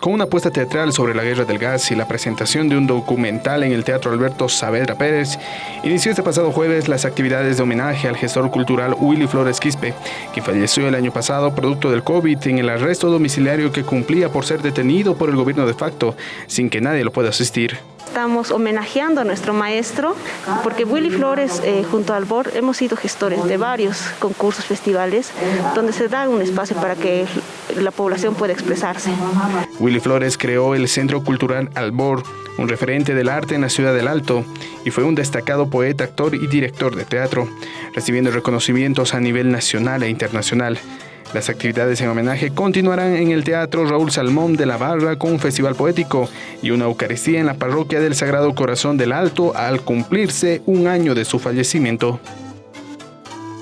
Con una apuesta teatral sobre la guerra del gas y la presentación de un documental en el Teatro Alberto Saavedra Pérez, inició este pasado jueves las actividades de homenaje al gestor cultural Willy Flores Quispe, quien falleció el año pasado producto del COVID en el arresto domiciliario que cumplía por ser detenido por el gobierno de facto, sin que nadie lo pueda asistir estamos homenajeando a nuestro maestro, porque Willy Flores eh, junto al BOR hemos sido gestores de varios concursos, festivales, donde se da un espacio para que la población pueda expresarse. Willy Flores creó el Centro Cultural Albor, un referente del arte en la ciudad del Alto, y fue un destacado poeta, actor y director de teatro, recibiendo reconocimientos a nivel nacional e internacional. Las actividades en homenaje continuarán en el Teatro Raúl Salmón de la Barra con un festival poético y una Eucaristía en la parroquia del Sagrado Corazón del Alto al cumplirse un año de su fallecimiento.